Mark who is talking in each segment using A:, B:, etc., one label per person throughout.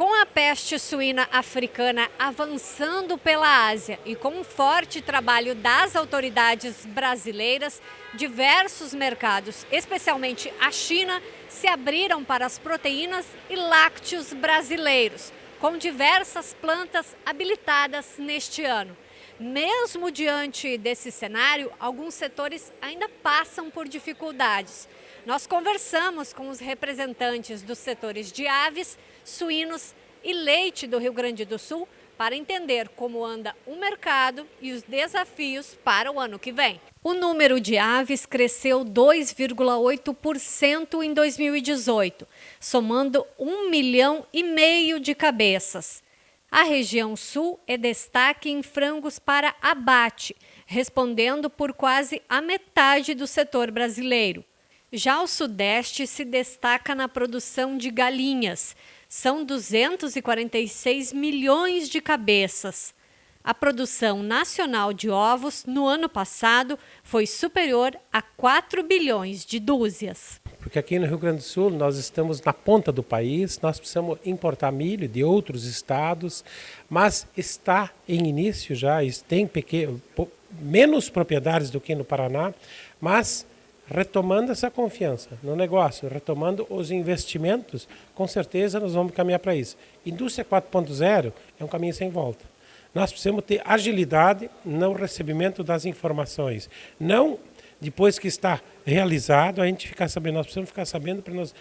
A: Com a peste suína africana avançando pela Ásia e com um forte trabalho das autoridades brasileiras, diversos mercados, especialmente a China, se abriram para as proteínas e lácteos brasileiros, com diversas plantas habilitadas neste ano. Mesmo diante desse cenário, alguns setores ainda passam por dificuldades. Nós conversamos com os representantes dos setores de aves, suínos e leite do Rio Grande do Sul para entender como anda o mercado e os desafios para o ano que vem. O número de aves cresceu 2,8% em 2018, somando 1 milhão e meio de cabeças. A região sul é destaque em frangos para abate, respondendo por quase a metade do setor brasileiro. Já o Sudeste se destaca na produção de galinhas. São 246 milhões de cabeças. A produção nacional de ovos no ano passado foi superior a 4 bilhões de dúzias.
B: Porque aqui no Rio Grande do Sul nós estamos na ponta do país, nós precisamos importar milho de outros estados, mas está em início já, tem pequeno, menos propriedades do que no Paraná, mas retomando essa confiança no negócio, retomando os investimentos, com certeza nós vamos caminhar para isso. Indústria 4.0 é um caminho sem volta. Nós precisamos ter agilidade no recebimento das informações. Não depois que está realizado, a gente ficar sabendo, nós precisamos ficar sabendo para nós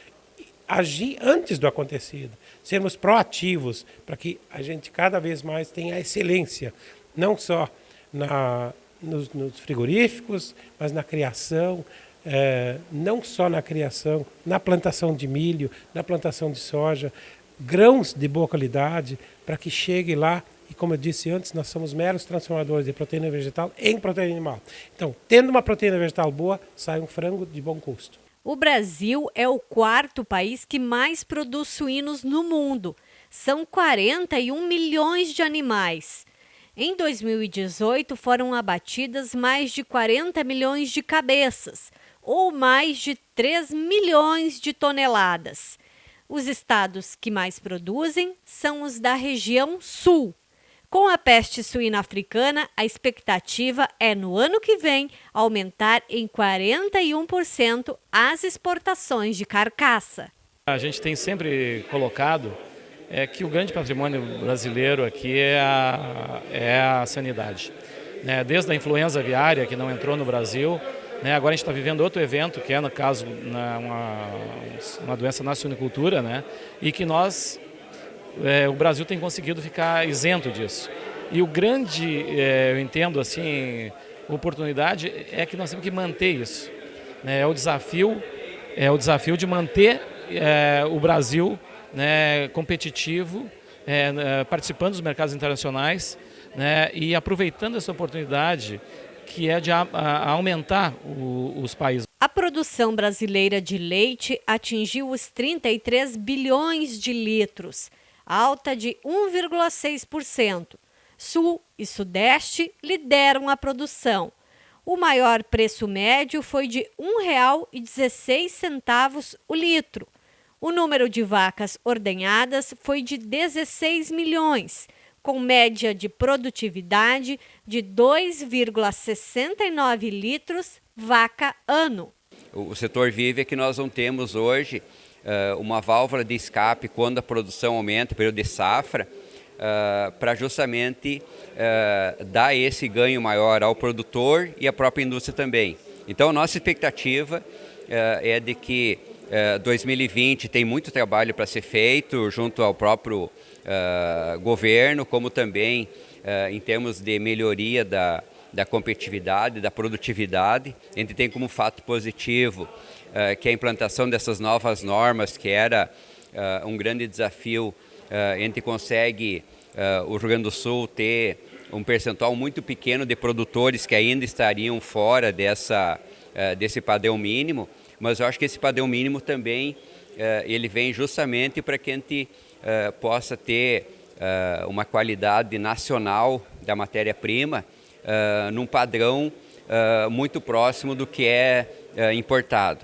B: agir antes do acontecido, sermos proativos para que a gente cada vez mais tenha excelência, não só na, nos, nos frigoríficos, mas na criação, é, não só na criação, na plantação de milho, na plantação de soja, grãos de boa qualidade, para que chegue lá, e como eu disse antes, nós somos meros transformadores de proteína vegetal em proteína animal. Então, tendo uma proteína vegetal boa, sai um frango de bom custo.
A: O Brasil é o quarto país que mais produz suínos no mundo. São 41 milhões de animais. Em 2018, foram abatidas mais de 40 milhões de cabeças, ou mais de 3 milhões de toneladas. Os estados que mais produzem são os da região sul. Com a peste suína africana, a expectativa é no ano que vem aumentar em 41% as exportações de carcaça.
C: A gente tem sempre colocado é que o grande patrimônio brasileiro aqui é a, é a sanidade. Né? Desde a influenza aviária, que não entrou no Brasil, né? Agora a gente está vivendo outro evento, que é, no caso, uma, uma doença na suinicultura, né? e que nós, é, o Brasil tem conseguido ficar isento disso. E o grande, é, eu entendo assim, oportunidade é que nós temos que manter isso. Né? É o desafio, é o desafio de manter é, o Brasil né, competitivo, é, participando dos mercados internacionais né, e aproveitando essa oportunidade que é de a, a aumentar o, os países.
A: A produção brasileira de leite atingiu os 33 bilhões de litros, alta de 1,6%. Sul e Sudeste lideram a produção. O maior preço médio foi de R$ 1,16 o litro. O número de vacas ordenhadas foi de 16 milhões, com média de produtividade de 2,69 litros vaca ano.
D: O setor vive que nós não temos hoje uma válvula de escape quando a produção aumenta, período de safra, uh, para justamente uh, dar esse ganho maior ao produtor e à própria indústria também. Então, nossa expectativa é de que 2020 tem muito trabalho para ser feito junto ao próprio uh, governo, como também uh, em termos de melhoria da, da competitividade, da produtividade. A gente tem como fato positivo uh, que a implantação dessas novas normas, que era um grande desafio, a gente consegue, o Rio Grande do Sul, ter um percentual muito pequeno de produtores que ainda estariam fora dessa, desse padrão mínimo, mas eu acho que esse padrão mínimo também ele vem justamente para que a gente uh, possa ter uh, uma qualidade nacional da matéria-prima uh, num padrão muito próximo do que é importado.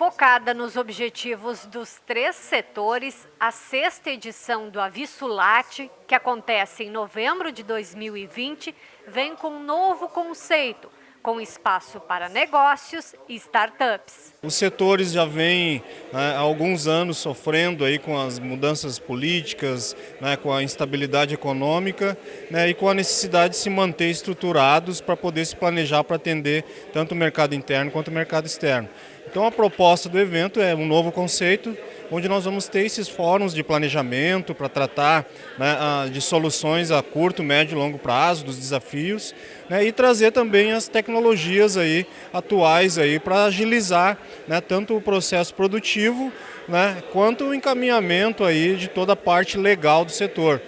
A: Focada nos objetivos dos três setores, a sexta edição do Avisulate, que acontece em novembro de 2020, vem com um novo conceito, com espaço para negócios e startups.
E: Os setores já vêm né, há alguns anos sofrendo aí com as mudanças políticas, né, com a instabilidade econômica né, e com a necessidade de se manter estruturados para poder se planejar para atender tanto o mercado interno quanto o mercado externo. Então a proposta do evento é um novo conceito, onde nós vamos ter esses fóruns de planejamento para tratar né, de soluções a curto, médio e longo prazo, dos desafios, né, e trazer também as tecnologias aí, atuais para agilizar né, tanto o processo produtivo né, quanto o encaminhamento aí de toda a parte legal do setor.